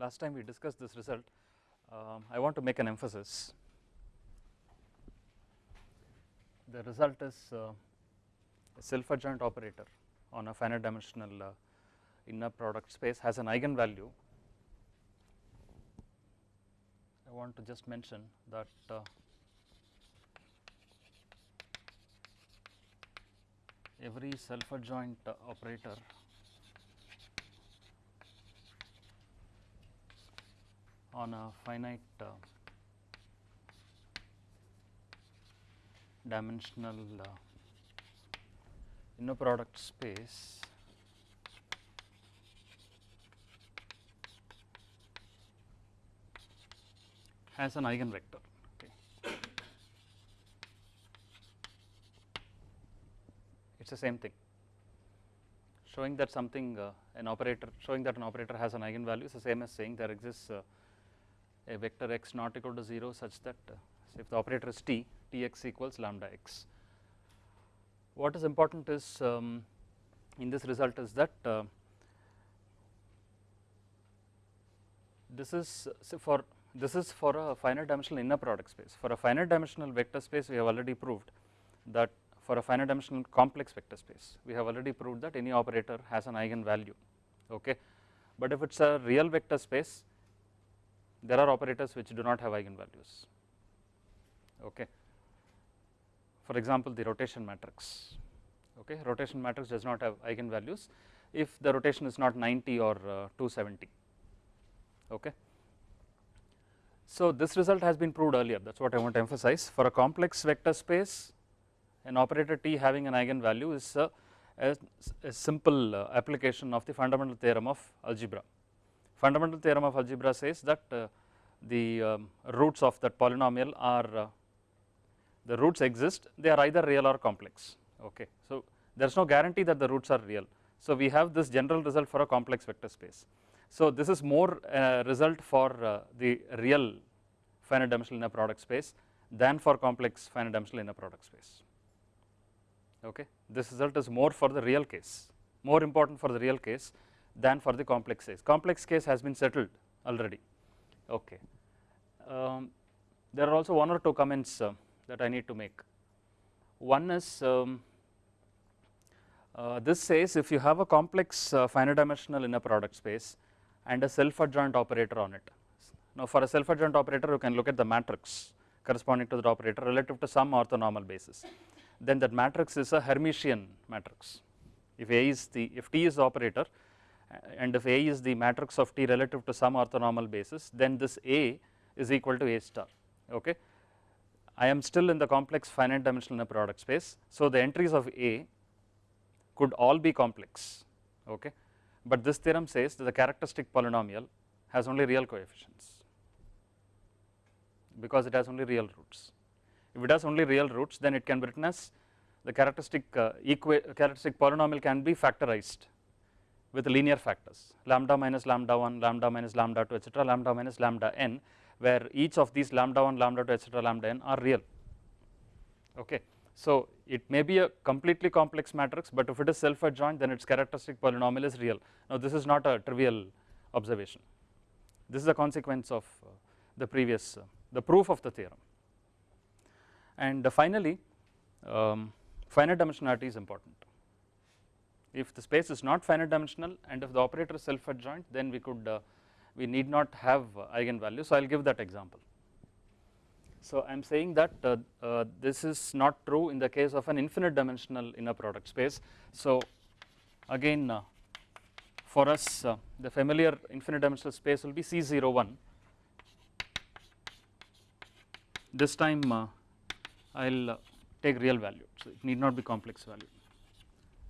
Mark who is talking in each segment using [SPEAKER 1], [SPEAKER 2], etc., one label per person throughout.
[SPEAKER 1] Last time we discussed this result. Um, I want to make an emphasis. The result is uh, a self adjoint operator on a finite dimensional uh, inner product space has an eigenvalue. I want to just mention that uh, every self adjoint uh, operator on a finite uh, dimensional uh, inner product space has an eigenvector. Okay. It is the same thing showing that something uh, an operator showing that an operator has an eigenvalue is the same as saying there exists uh, a vector x not equal to 0 such that uh, if the operator is t, tx equals lambda x. What is important is um, in this result is that uh, this is for this is for a finite dimensional inner product space. For a finite dimensional vector space we have already proved that for a finite dimensional complex vector space we have already proved that any operator has an eigenvalue okay. But if it is a real vector space there are operators which do not have eigenvalues okay. For example, the rotation matrix okay rotation matrix does not have eigenvalues if the rotation is not 90 or uh, 270 okay. So this result has been proved earlier that is what I want to emphasize for a complex vector space an operator T having an eigenvalue is a, a, a simple uh, application of the fundamental theorem of algebra. Fundamental theorem of algebra says that uh, the um, roots of that polynomial are uh, the roots exist they are either real or complex okay. So there is no guarantee that the roots are real. So we have this general result for a complex vector space. So this is more uh, result for uh, the real finite dimensional inner product space than for complex finite dimensional inner product space okay. This result is more for the real case more important for the real case than for the complex case. Complex case has been settled already okay. Um, there are also one or two comments uh, that I need to make. One is um, uh, this says if you have a complex uh, finite dimensional inner product space and a self adjoint operator on it. Now for a self adjoint operator you can look at the matrix corresponding to that operator relative to some orthonormal basis. Then that matrix is a Hermitian matrix. If A is the if T is the operator and if A is the matrix of T relative to some orthonormal basis then this A is equal to A star okay. I am still in the complex finite dimensional inner product space. So the entries of A could all be complex okay, but this theorem says that the characteristic polynomial has only real coefficients because it has only real roots. If it has only real roots then it can be written as the characteristic uh, characteristic polynomial can be factorized with linear factors lambda minus lambda 1, lambda minus lambda 2 etc., lambda minus lambda n where each of these lambda 1, lambda 2 etc., lambda n are real okay. So it may be a completely complex matrix but if it is self adjoint then its characteristic polynomial is real. Now this is not a trivial observation this is a consequence of uh, the previous uh, the proof of the theorem. And uh, finally um, finite dimensionality is important if the space is not finite dimensional and if the operator is self adjoint then we could uh, we need not have uh, eigenvalue. So I will give that example. So I am saying that uh, uh, this is not true in the case of an infinite dimensional inner product space. So again uh, for us uh, the familiar infinite dimensional space will be C01 this time I will take real value so it need not be complex value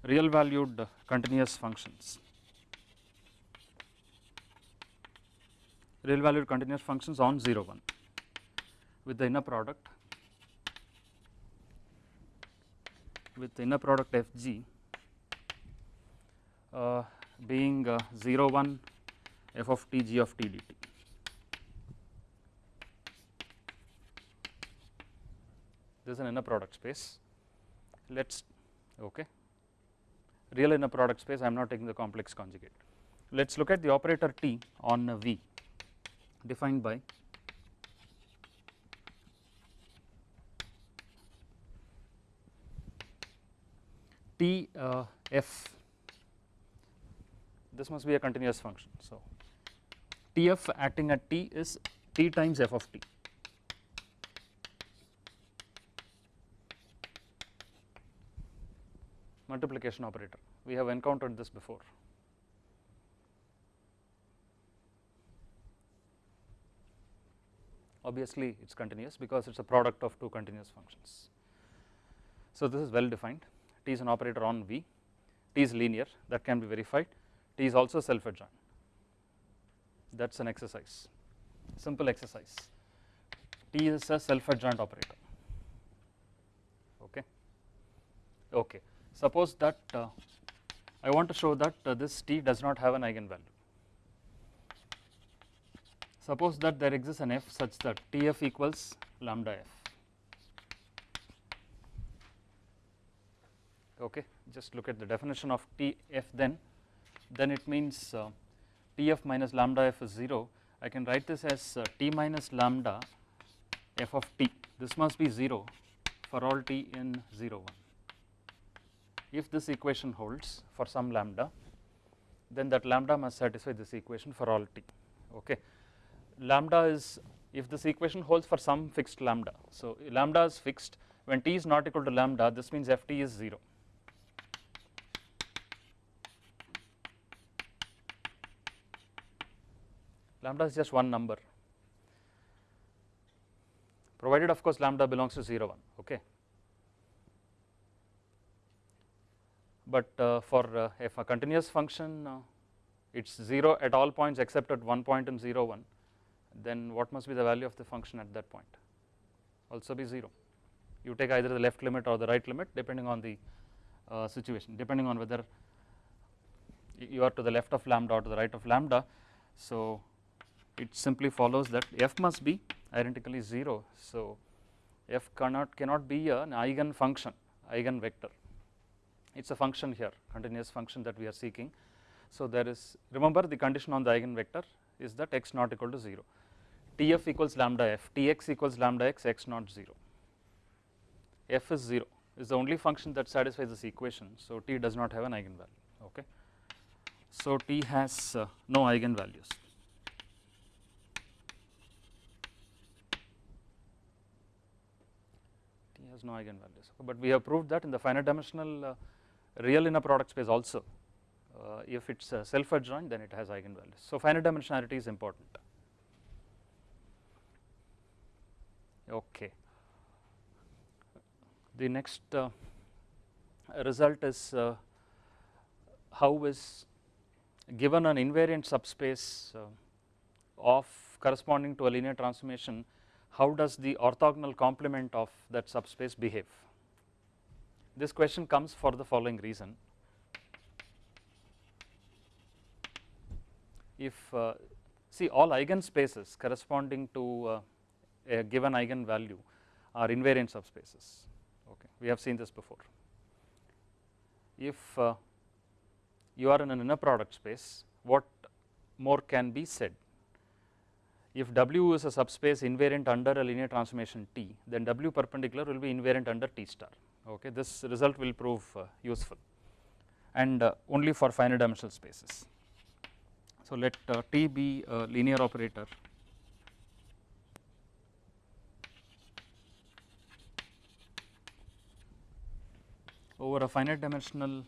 [SPEAKER 1] real valued continuous functions. Real valued continuous functions on 0 1 with the inner product with the inner product f g uh, being uh, 0 1 f of t g of t dt. This is an inner product space. Let us okay real inner product space I am not taking the complex conjugate. let us look at the operator T on V defined by T uh, f this must be a continuous function. So, T f acting at T is T times f of T multiplication operator. We have encountered this before. Obviously, it is continuous because it is a product of two continuous functions. So, this is well defined. T is an operator on V, T is linear. That can be verified, T is also self adjoint that is an exercise. Simple exercise. T is a self adjoint operator. Okay? Okay suppose that uh, I want to show that uh, this T does not have an eigenvalue. Suppose that there exists an f such that Tf equals lambda f. Okay just look at the definition of Tf then. Then it means uh, Tf minus lambda f is 0 I can write this as uh, T minus lambda f of t. This must be 0 for all t in 0 1 if this equation holds for some lambda then that lambda must satisfy this equation for all t okay? Lambda is if this equation holds for some fixed lambda so lambda is fixed when t is not equal to lambda this means ft is 0 lambda is just one number provided of course lambda belongs to 0 1 okay but uh, for uh, if a continuous function uh, it is 0 at all points except at one point in 0 1 then what must be the value of the function at that point? Also be 0 you take either the left limit or the right limit depending on the uh, situation depending on whether you are to the left of lambda or to the right of lambda. So it simply follows that f must be identically 0. So, f cannot cannot be an eigen function eigen vector it is a function here continuous function that we are seeking. So, there is remember the condition on the eigen vector is that x not equal to 0 Tf equals lambda f Tx equals lambda x x not 0 f is 0 is the only function that satisfies this equation. So, T does not have an eigenvalue okay. So, T has uh, no eigenvalues T has no eigenvalues, but we have proved that in the finite dimensional uh, real inner product space also uh, if it is self adjoint then it has eigenvalues. So, finite dimensionality is important. Okay. The next uh, result is uh, how is given an invariant subspace uh, of corresponding to a linear transformation how does the orthogonal complement of that subspace behave. This question comes for the following reason. If uh, see all eigenspaces corresponding to uh, a given eigenvalue are invariant subspaces, okay. we have seen this before. If uh, you are in an inner product space, what more can be said? if W is a subspace invariant under a linear transformation T, then W perpendicular will be invariant under T star. Okay, this result will prove uh, useful and uh, only for finite dimensional spaces. So, let uh, T be a linear operator over a finite dimensional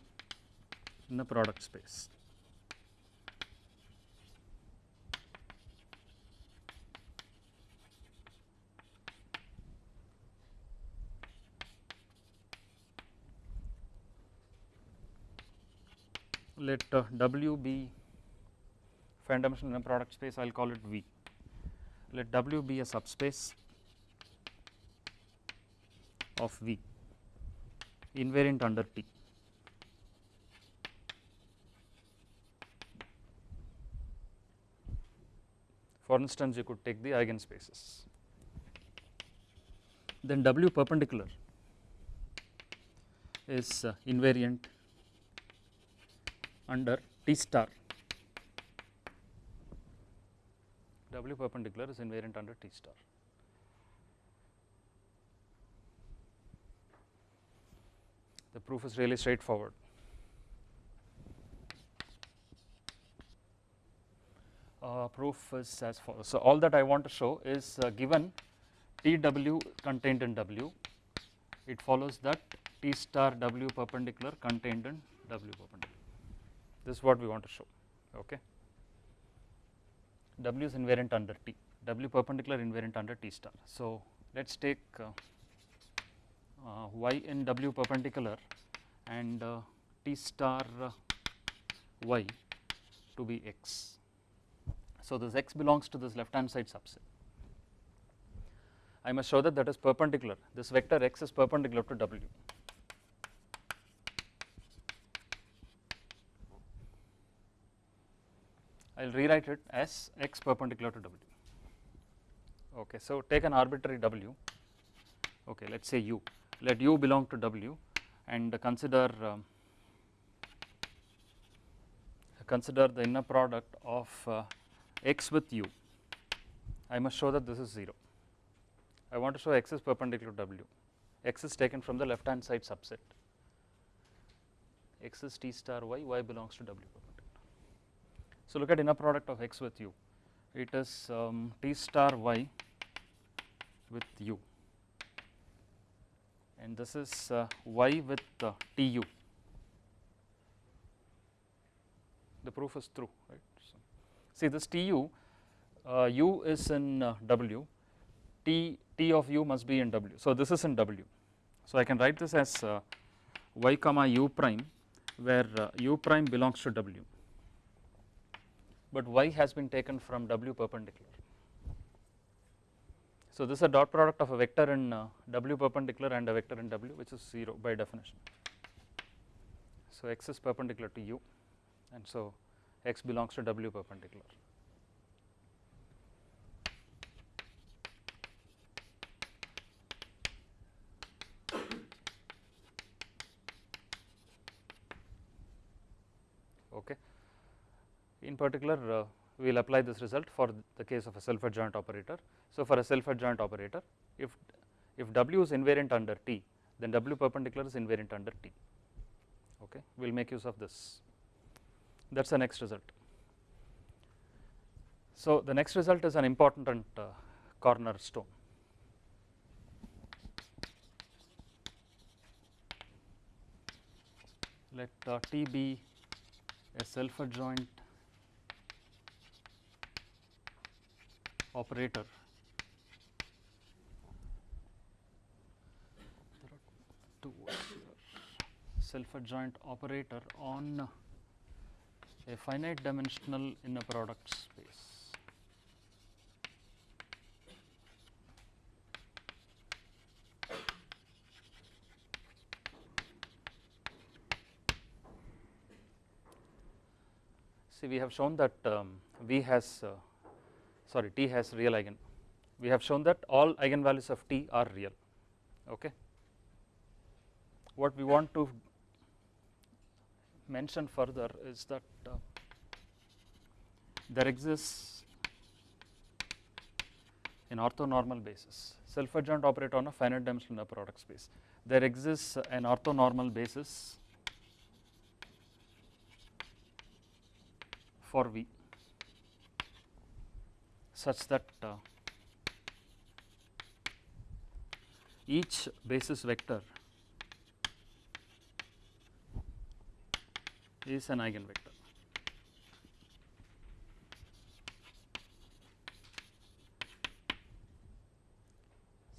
[SPEAKER 1] inner product space. Let uh, W be finite dimensional product space I will call it V. Let W be a subspace of V invariant under T. For instance, you could take the eigenspaces. Then W perpendicular is uh, invariant under T star W perpendicular is invariant under T star. The proof is really straightforward. Uh, proof is as follows. So, all that I want to show is uh, given T w contained in W, it follows that T star W perpendicular contained in W perpendicular. This is what we want to show. Okay. W is invariant under T, W perpendicular invariant under T star. So, let us take uh, uh, y in W perpendicular and uh, T star uh, y to be x. So, this x belongs to this left hand side subset. I must show that that is perpendicular, this vector x is perpendicular to W. I will rewrite it as x perpendicular to W. Okay, so take an arbitrary W, okay, let us say u, let u belong to W and consider um, consider the inner product of uh, x with u. I must show that this is 0. I want to show x is perpendicular to W, x is taken from the left hand side subset, x is t star y, y belongs to W. So, look at inner product of x with u, it is um, t star y with u and this is uh, y with uh, tu. The proof is true, right. So, see this tu, uh, u is in uh, w, t, t of u must be in w. So, this is in w. So, I can write this as uh, y comma u prime where uh, u prime belongs to w, but y has been taken from w perpendicular. So, this is a dot product of a vector in uh, w perpendicular and a vector in w which is 0 by definition. So, x is perpendicular to u and so x belongs to w perpendicular. Okay. In particular uh, we will apply this result for the case of a self adjoint operator. So, for a self adjoint operator if if W is invariant under T then W perpendicular is invariant under T okay we will make use of this that is the next result. So, the next result is an important uh, cornerstone. Let uh, T be a self adjoint operator there are self adjoint operator on a finite dimensional inner product space. See we have shown that um, V has uh, sorry T has real eigen. We have shown that all eigenvalues of T are real. Okay. What we want to mention further is that uh, there exists an orthonormal basis self adjoint operator on a finite dimensional product space. There exists an orthonormal basis for V such that uh, each basis vector is an eigenvector.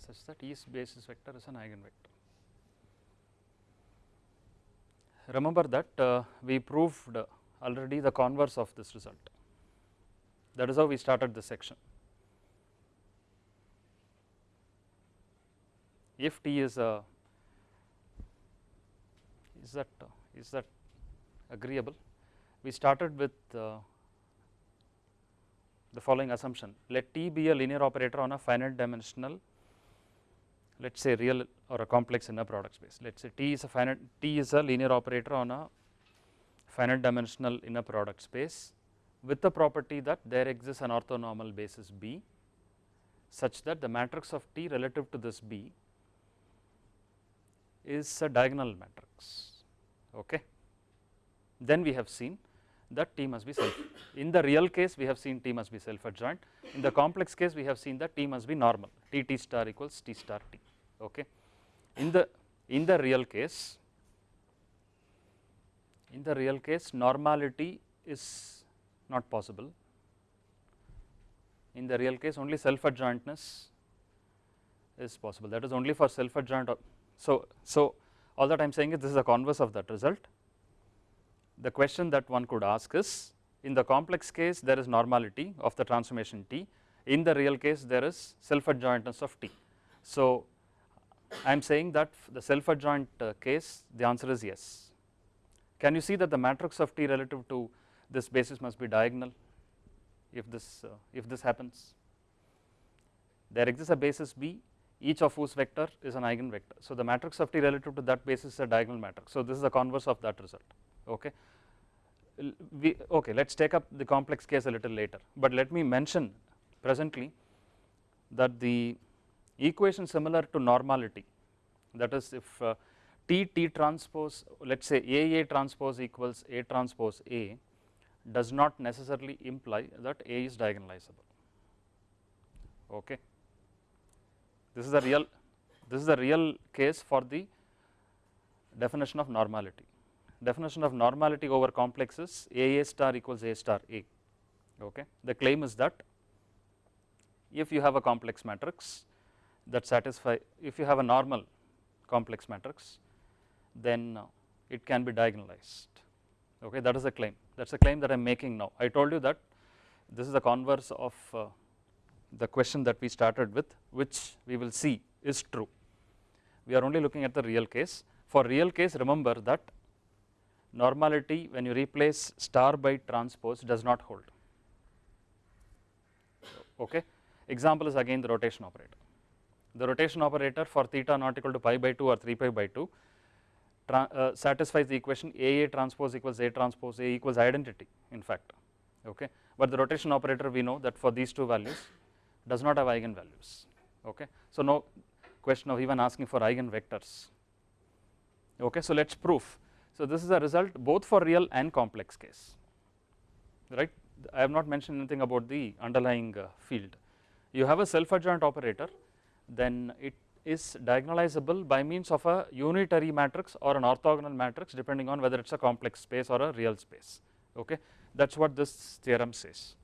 [SPEAKER 1] such that each basis vector is an eigenvector. Remember that uh, we proved already the converse of this result that is how we started this section. If T is a is that uh, that agreeable? We started with uh, the following assumption. Let T be a linear operator on a finite dimensional let us say real or a complex inner product space. Let us say T is a finite T is a linear operator on a finite dimensional inner product space with the property that there exists an orthonormal basis B such that the matrix of T relative to this B is a diagonal matrix. Okay. Then we have seen that T must be self. In the real case, we have seen T must be self adjoint. In the complex case, we have seen that T must be normal. T T star equals T star T. Okay. In the in the real case, in the real case, normality is not possible. In the real case, only self adjointness is possible. That is only for self adjoint. So so all that I am saying is this is the converse of that result the question that one could ask is in the complex case there is normality of the transformation T, in the real case there is self adjointness of T. So, I am saying that the self adjoint uh, case the answer is yes. Can you see that the matrix of T relative to this basis must be diagonal if this uh, if this happens? There exists a basis B each of whose vector is an eigenvector. So, the matrix of T relative to that basis is a diagonal matrix. So, this is the converse of that result okay. We, okay, let us take up the complex case a little later, but let me mention presently that the equation similar to normality that is if uh, T T transpose let us say A A transpose equals A transpose A does not necessarily imply that A is diagonalizable. Okay. This is the real this is the real case for the definition of normality definition of normality over complexes A A star equals A star A. Okay. The claim is that if you have a complex matrix that satisfy, if you have a normal complex matrix, then it can be diagonalized. Okay, that is the claim. That is the claim that I am making now. I told you that this is the converse of uh, the question that we started with, which we will see is true. We are only looking at the real case. For real case, remember that normality when you replace star by transpose does not hold. Okay. Example is again the rotation operator. The rotation operator for theta not equal to pi by 2 or 3 pi by 2 uh, satisfies the equation A A transpose equals A transpose A equals identity in fact. Okay. But the rotation operator we know that for these two values does not have eigenvalues. Okay. So, no question of even asking for eigenvectors. Okay. So, let us prove so, this is a result both for real and complex case right. I have not mentioned anything about the underlying uh, field. You have a self adjoint operator then it is diagonalizable by means of a unitary matrix or an orthogonal matrix depending on whether it is a complex space or a real space okay that is what this theorem says.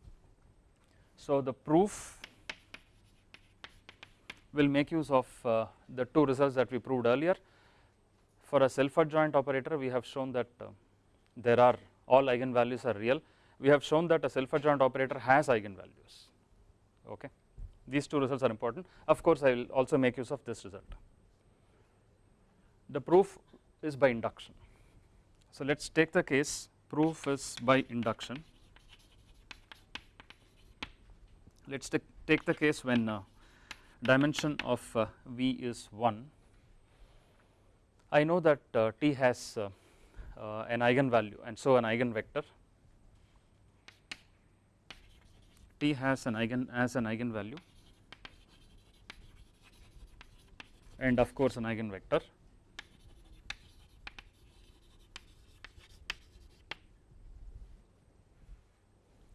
[SPEAKER 1] So, the proof will make use of uh, the two results that we proved earlier for a self adjoint operator we have shown that uh, there are all eigenvalues are real. We have shown that a self adjoint operator has eigenvalues. Okay. These two results are important. Of course, I will also make use of this result. The proof is by induction. So, let us take the case proof is by induction. Let us take the case when uh, dimension of uh, V is 1 I know that uh, T has uh, uh, an eigenvalue and so an eigenvector. T has an eigen as an eigenvalue and of course an eigenvector.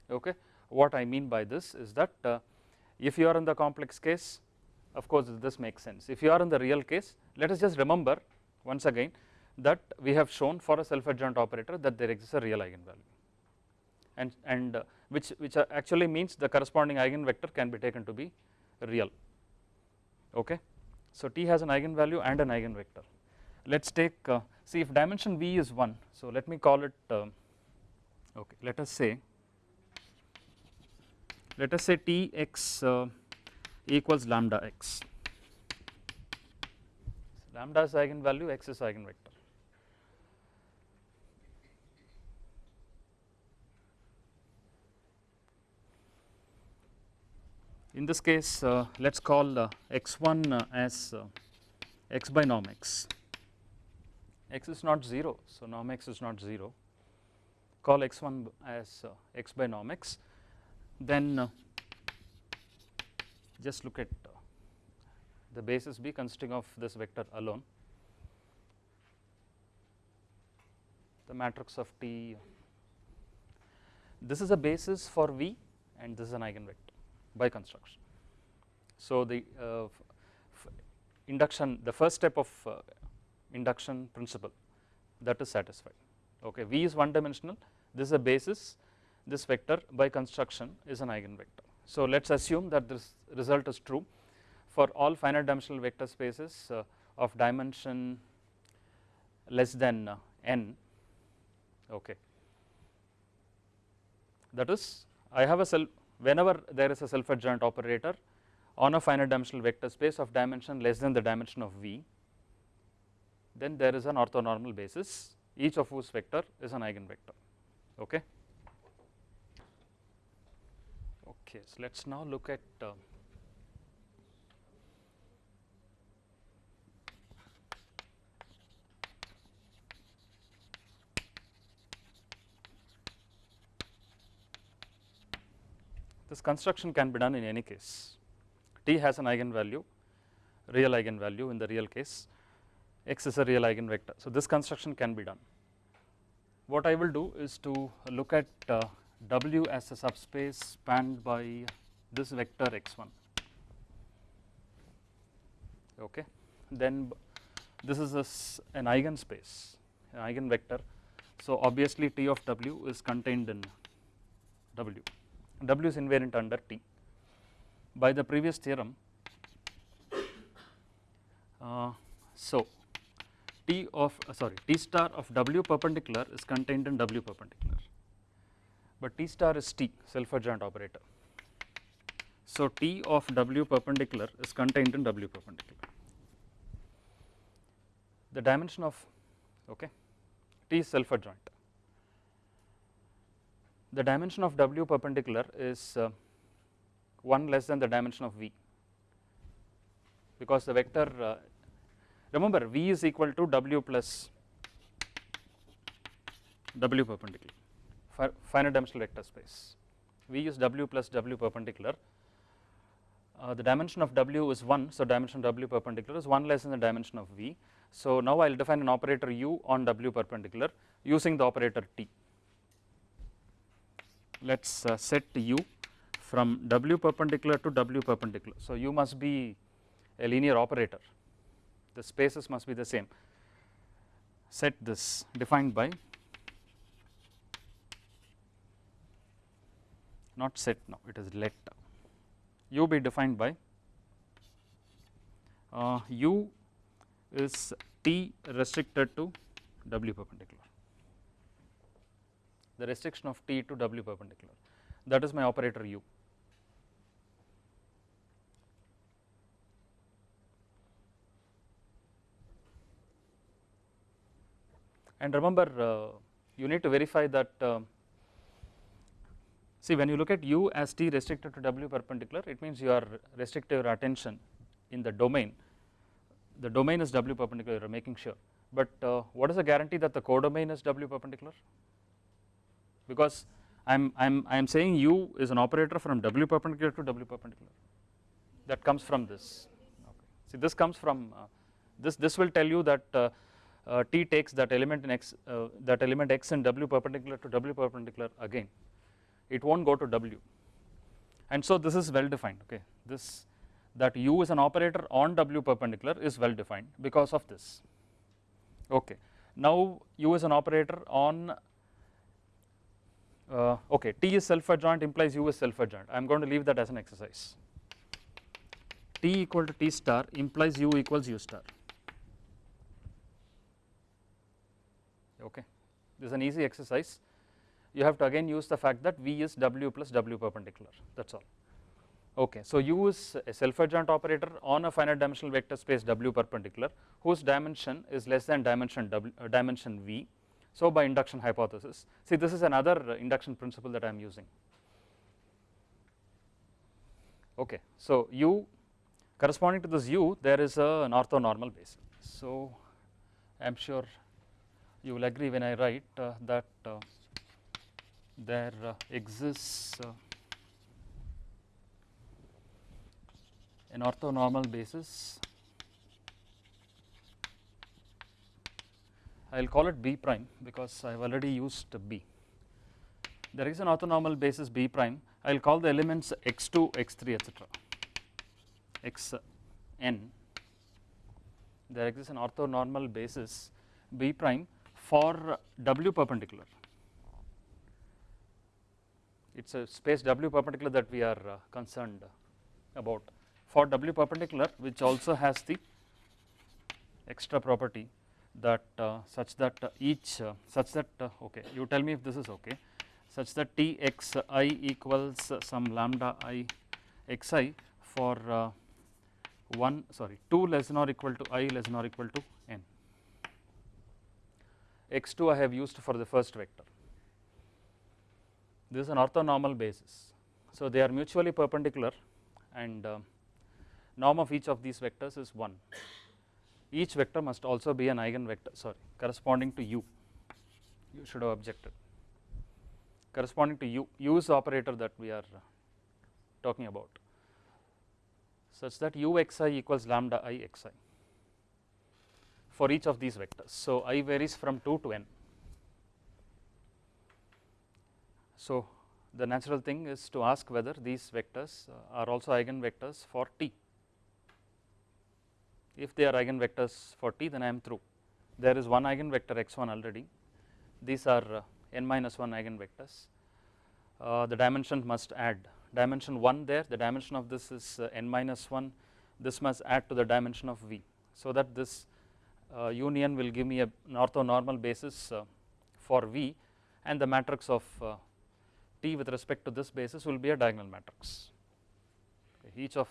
[SPEAKER 1] Okay. What I mean by this is that uh, if you are in the complex case of course this makes sense. If you are in the real case let us just remember once again that we have shown for a self adjoint operator that there exists a real eigenvalue and, and uh, which, which actually means the corresponding eigenvector can be taken to be real. Okay. So, T has an eigenvalue and an eigenvector. Let us take uh, see if dimension V is 1. So, let me call it uh, okay. Let us say let us say T x uh, equals lambda x lambda is eigenvalue, x is eigenvector. In this case, uh, let us call uh, x1 uh, as uh, x by norm x. x is not 0, so norm x is not 0. call x1 as uh, x by norm x, then uh, just look at the basis B consisting of this vector alone, the matrix of T. This is a basis for V and this is an eigenvector by construction. So, the uh, induction the first step of uh, induction principle that is satisfied. Okay, V is one dimensional, this is a basis, this vector by construction is an eigenvector. So, let us assume that this result is true for all finite dimensional vector spaces uh, of dimension less than uh, n. Okay. That is, I have a self whenever there is a self adjoint operator on a finite dimensional vector space of dimension less than the dimension of V, then there is an orthonormal basis each of whose vector is an eigenvector. Okay. Okay, so let us now look at uh, this construction can be done in any case. T has an eigenvalue, real eigenvalue in the real case, x is a real eigenvector. So, this construction can be done. What I will do is to look at uh, W as a subspace spanned by this vector x1. Okay. Then this is a, an eigenspace, an eigenvector. So, obviously T of W is contained in W. W is invariant under T. By the previous theorem, uh, so T of uh, sorry T star of W perpendicular is contained in W perpendicular, but T star is T self adjoint operator. So, T of W perpendicular is contained in W perpendicular. The dimension of okay, T is self adjoint. The dimension of W perpendicular is uh, 1 less than the dimension of V because the vector uh, Remember V is equal to W plus W perpendicular finite dimensional vector space. V is W plus W perpendicular. Uh, the dimension of W is 1, so dimension W perpendicular is 1 less than the dimension of V. So now I will define an operator U on W perpendicular using the operator T. Let us uh, set U from W perpendicular to W perpendicular. So U must be a linear operator the spaces must be the same. Set this defined by not set now, it is let u be defined by uh, u is t restricted to w perpendicular. The restriction of t to w perpendicular. That is my operator u. And remember uh, you need to verify that uh, see when you look at u as t restricted to w perpendicular it means you are restricting your attention in the domain. The domain is w perpendicular you are making sure. But uh, what is the guarantee that the codomain is w perpendicular because I'm I'm I'm saying u is an operator from w perpendicular to w perpendicular. That comes from this. Okay. see this comes from uh, this this will tell you that uh, uh, T takes that element in x uh, that element x in W perpendicular to W perpendicular again. It not go to W. And so this is well defined okay? This that U is an operator on W perpendicular is well defined because of this. Okay. Now U is an operator on uh, okay T is self adjoint implies U is self adjoint I am going to leave that as an exercise T equal to T star implies U equals U star okay. This is an easy exercise. You have to again use the fact that V is W plus W perpendicular that is all. Okay. So, U is a self adjoint operator on a finite dimensional vector space W perpendicular whose dimension is less than dimension W uh, dimension V. So, by induction hypothesis see this is another induction principle that I am using. Okay. So, U corresponding to this U there is a, an orthonormal basis. So, I am sure you will agree when I write uh, that uh, there uh, exists uh, an orthonormal basis I will call it B prime because I have already used B. There is an orthonormal basis B prime. I will call the elements x2 x3 etc x n. There exists an orthonormal basis B prime for W perpendicular. It is a space W perpendicular that we are uh, concerned about. For W perpendicular which also has the extra property that uh, such that each uh, such that uh, okay you tell me if this is okay such that T x i equals some lambda i x i for uh, 1 sorry 2 less than or equal to i less than or equal to n x2 I have used for the first vector this is an orthonormal basis. So, they are mutually perpendicular and uh, norm of each of these vectors is 1. Each vector must also be an eigenvector sorry corresponding to u, you should have objected corresponding to u, u is the operator that we are uh, talking about such that u x i equals lambda i xi for each of these vectors. So, i varies from 2 to n So, the natural thing is to ask whether these vectors uh, are also eigenvectors for t. If they are eigenvectors for t then I am through. There is one eigenvector x1 already, these are uh, n minus 1 eigenvectors. Uh, the dimension must add dimension 1 there, the dimension of this is uh, n minus 1, this must add to the dimension of v. So, that this uh, union will give me a, orthonormal basis uh, for v and the matrix of T with respect to this basis will be a diagonal matrix. Each of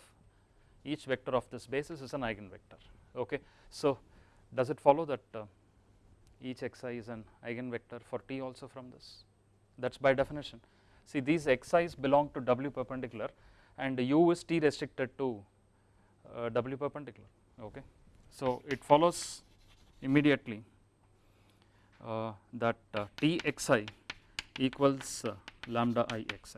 [SPEAKER 1] each vector of this basis is an eigenvector. Okay. So, does it follow that uh, each xi is an eigenvector for T also from this? That is by definition. See these xi's belong to W perpendicular and U is T restricted to uh, W perpendicular. Okay. So, it follows immediately uh, that uh, T xi equals uh, lambda i x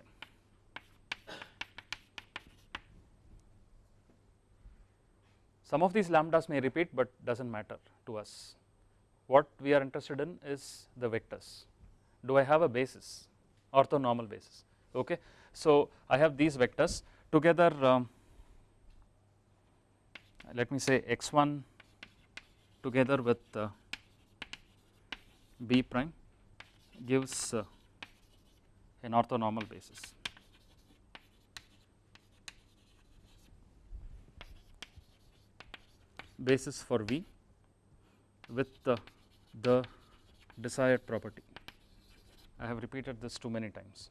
[SPEAKER 1] Some of these lambdas may repeat, but does not matter to us. What we are interested in is the vectors. Do I have a basis, orthonormal basis? Okay. So, I have these vectors together. Um, let me say x1 together with uh, b prime gives uh, an orthonormal basis. Basis for V with the, the desired property. I have repeated this too many times.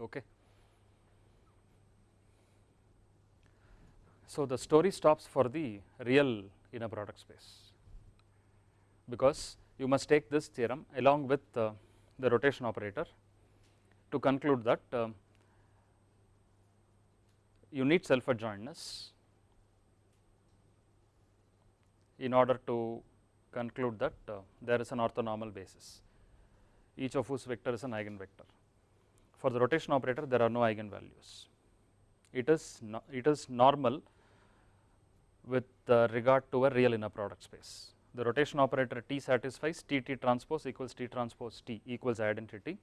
[SPEAKER 1] Okay. So, the story stops for the real inner product space because you must take this theorem along with uh, the rotation operator to conclude that uh, you need self adjointness in order to conclude that uh, there is an orthonormal basis each of whose vector is an eigenvector. For the rotation operator there are no eigenvalues. It is no, it is normal with uh, regard to a real inner product space. The rotation operator T satisfies T T transpose equals T transpose T equals identity,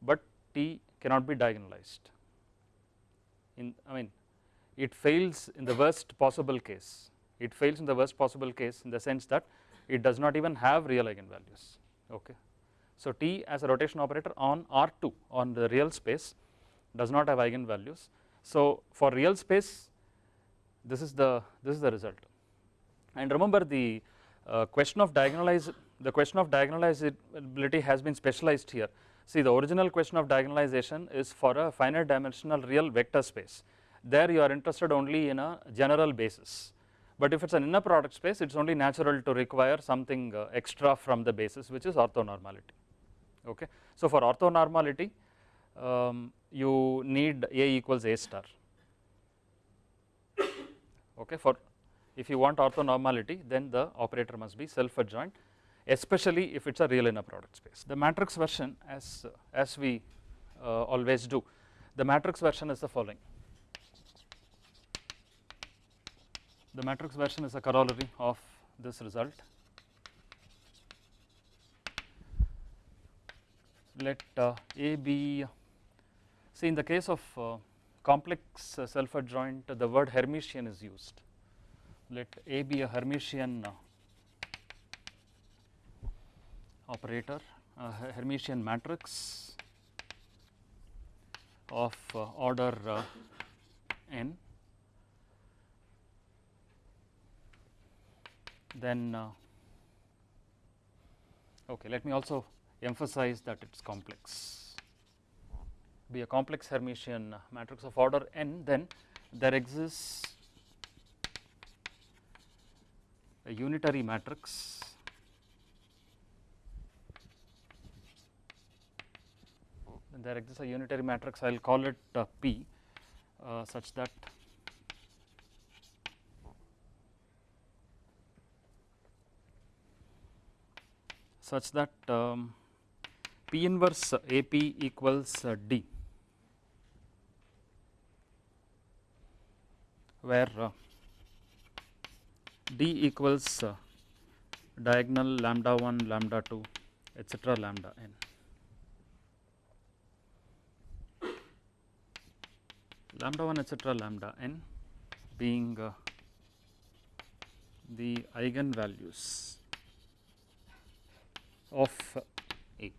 [SPEAKER 1] but T cannot be diagonalized. In I mean it fails in the worst possible case, it fails in the worst possible case in the sense that it does not even have real eigenvalues. Okay. So, T as a rotation operator on R2 on the real space does not have eigenvalues. So, for real space this is the this is the result. And remember the uh, question of diagonalize the question of diagonalizability has been specialized here. See the original question of diagonalization is for a finite dimensional real vector space. There you are interested only in a general basis. But if it is an inner product space, it is only natural to require something uh, extra from the basis which is orthonormality. Okay. So, for orthonormality, um, you need A equals A star okay for if you want orthonormality then the operator must be self adjoint especially if it is a real inner product space. The matrix version as, as we uh, always do, the matrix version is the following. The matrix version is a corollary of this result. Let uh, A be, see in the case of uh, complex uh, self adjoint the word Hermitian is used. Let A be a Hermitian uh, operator a Hermitian matrix of uh, order uh, n. Then uh, okay let me also emphasize that it is complex. Be a complex Hermitian matrix of order n then there exists a unitary matrix then there exists a unitary matrix I will call it uh, P uh, such that such that um, P inverse AP equals uh, D where uh, D equals uh, diagonal lambda 1 lambda 2 etcetera lambda n. lambda 1 etcetera lambda n being uh, the eigenvalues of A.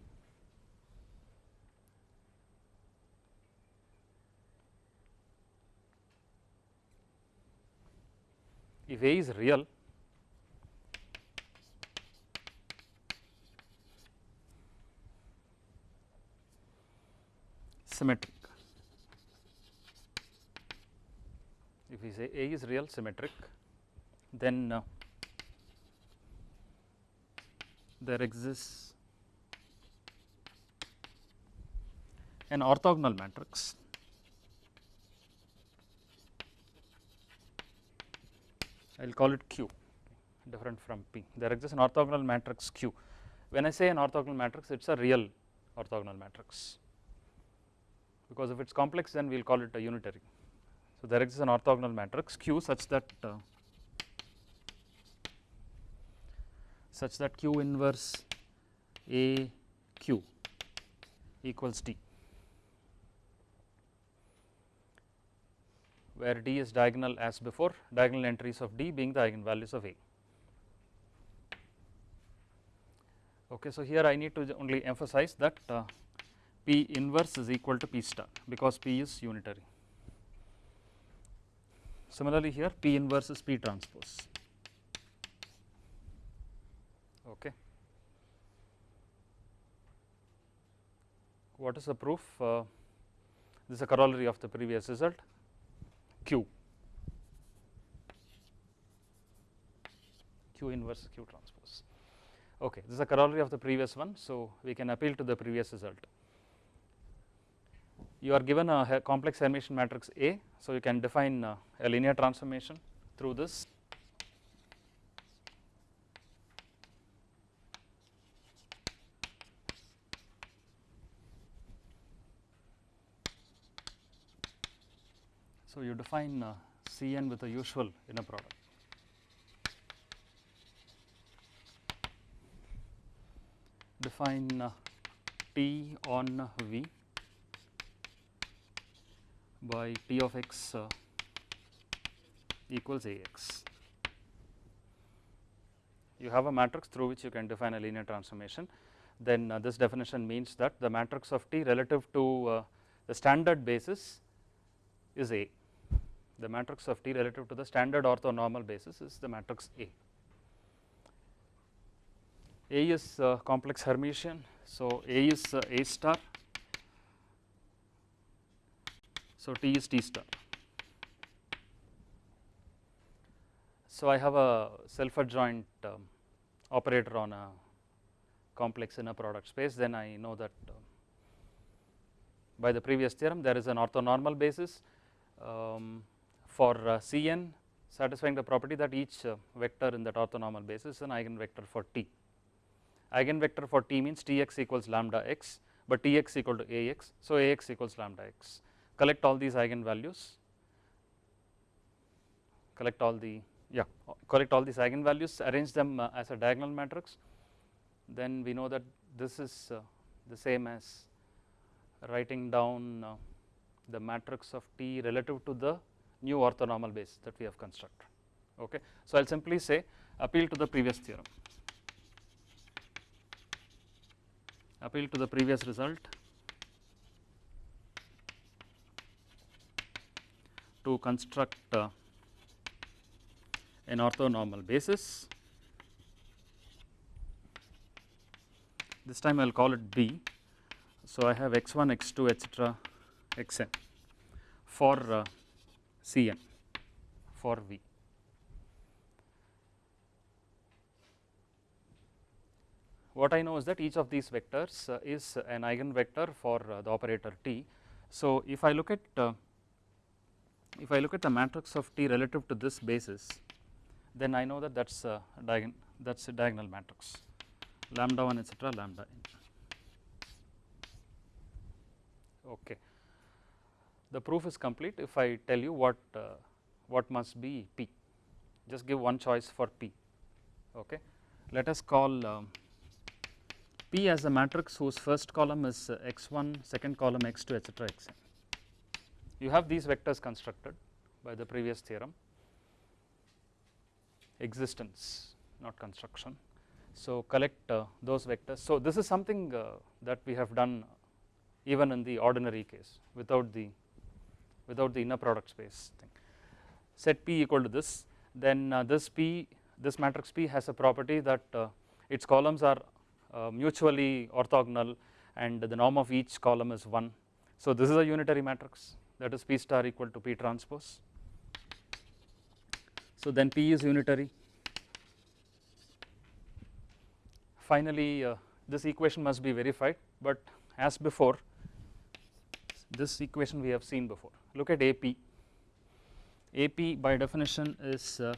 [SPEAKER 1] If A is real, symmetric. If we say A is real symmetric, then uh, there exists an orthogonal matrix I will call it Q different from P. There exists an orthogonal matrix Q. When I say an orthogonal matrix, it is a real orthogonal matrix because if it is complex then we will call it a unitary. So, there exists an orthogonal matrix Q such that uh, such that Q inverse A Q equals D, where D is diagonal as before, diagonal entries of D being the eigenvalues of A. Okay, so, here I need to only emphasize that uh, P inverse is equal to P star because P is unitary. Similarly, here P inverse is P transpose. Okay. What is the proof? Uh, this is a corollary of the previous result Q. Q inverse Q transpose. Okay, this is a corollary of the previous one. So, we can appeal to the previous result. You are given a complex Hermitian matrix A. So, you can define uh, a linear transformation through this So, you define uh, C n with the usual inner product. Define uh, T on V by T of x uh, equals A x. You have a matrix through which you can define a linear transformation. Then uh, this definition means that the matrix of T relative to uh, the standard basis is A the matrix of T relative to the standard orthonormal basis is the matrix A. A is uh, complex Hermitian, so A is uh, A star, so T is T star. So, I have a self adjoint um, operator on a complex inner product space, then I know that uh, by the previous theorem there is an orthonormal basis um, for uh, Cn satisfying the property that each uh, vector in that orthonormal basis is an eigenvector for t. Eigenvector for t means Tx equals lambda x, but Tx equal to Ax, so Ax equals lambda x. Collect all these eigenvalues, collect all the yeah collect all these eigenvalues, arrange them uh, as a diagonal matrix, then we know that this is uh, the same as writing down uh, the matrix of T relative to the new orthonormal base that we have constructed. Okay. So, I will simply say appeal to the previous theorem, appeal to the previous result to construct uh, an orthonormal basis. This time I will call it B. So, I have x 1, x 2 etc., x n for uh, C n for V. What I know is that each of these vectors uh, is an eigenvector for uh, the operator T. So, if I look at uh, if I look at the matrix of T relative to this basis, then I know that that is a diagon that is a diagonal matrix lambda 1 etcetera lambda n. Okay. The proof is complete if I tell you what uh, what must be P, just give one choice for P. Okay. Let us call um, P as a matrix whose first column is uh, x1, second column x2 etcetera xn. You have these vectors constructed by the previous theorem existence not construction. So, collect uh, those vectors. So, this is something uh, that we have done even in the ordinary case without the without the inner product space thing. Set P equal to this then uh, this P this matrix P has a property that uh, its columns are uh, mutually orthogonal and the norm of each column is 1. So, this is a unitary matrix that is P star equal to P transpose. So, then P is unitary. Finally, uh, this equation must be verified, but as before this equation we have seen before. Look at AP. AP by definition is uh,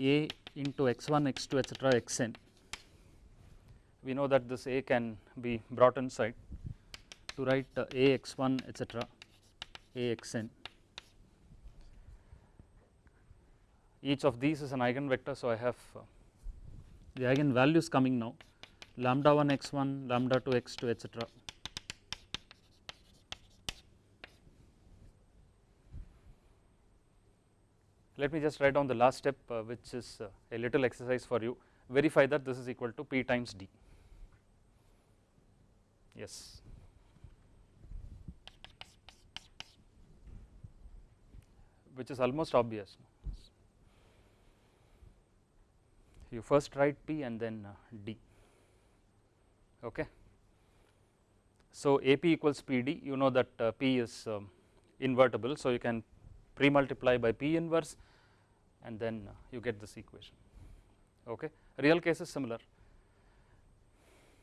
[SPEAKER 1] A into x1, x2 etcetera xn. We know that this A can be brought inside to write uh, A x1 etcetera A xn. Each of these is an eigenvector, so I have uh, the eigenvalues coming now. Lambda 1 x1, lambda 2 x2 etcetera Let me just write down the last step uh, which is uh, a little exercise for you. Verify that this is equal to p times d. Yes which is almost obvious. You first write p and then uh, d. Okay? So ap equals pd you know that uh, p is um, invertible. So you can pre multiply by P inverse and then you get this equation. Okay. Real case is similar.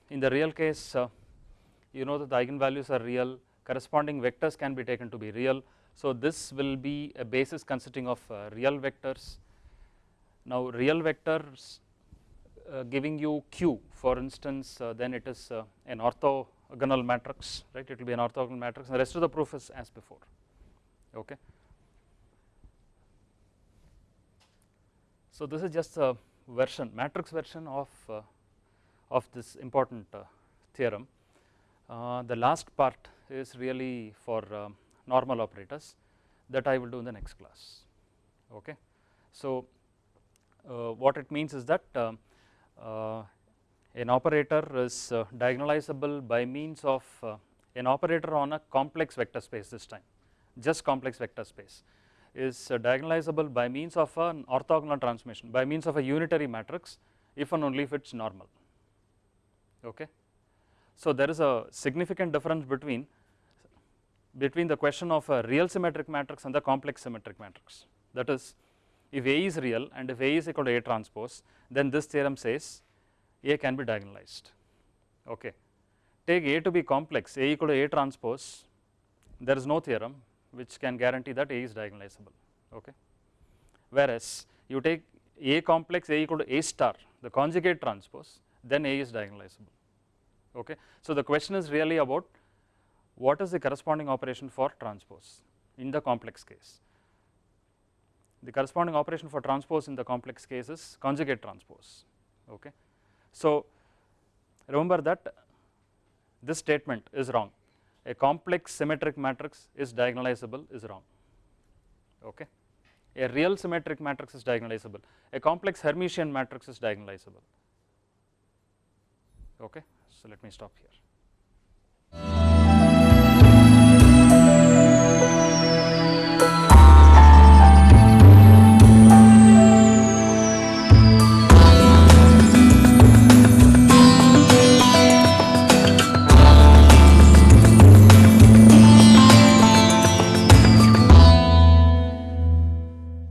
[SPEAKER 1] In the real case uh, you know that the eigenvalues are real. Corresponding vectors can be taken to be real. So, this will be a basis consisting of uh, real vectors. Now, real vectors uh, giving you q for instance uh, then it is uh, an orthogonal matrix right it will be an orthogonal matrix and the rest of the proof is as before okay. So, this is just a version matrix version of uh, of this important uh, theorem. The last part is really for uh, normal operators that I will do in the next class. Okay. So, uh, what it means is that um, uh, an operator is diagonalizable by means of an operator on a complex vector space this time just complex vector space is diagonalizable by means of an orthogonal transformation by means of a unitary matrix if and only if it is normal. Okay. So, there is a significant difference between between the question of a real symmetric matrix and the complex symmetric matrix that is if A is real and if A is equal to A transpose then this theorem says A can be diagonalized. Okay. Take A to be complex A equal to A transpose there is no theorem which can guarantee that A is diagonalizable. Okay. whereas you take A complex A equal to A star the conjugate transpose then A is diagonalizable okay. So the question is really about what is the corresponding operation for transpose in the complex case. The corresponding operation for transpose in the complex case is conjugate transpose okay. So remember that this statement is wrong a complex symmetric matrix is diagonalizable is wrong okay. A real symmetric matrix is diagonalizable a complex Hermitian matrix is diagonalizable okay. So let me stop here.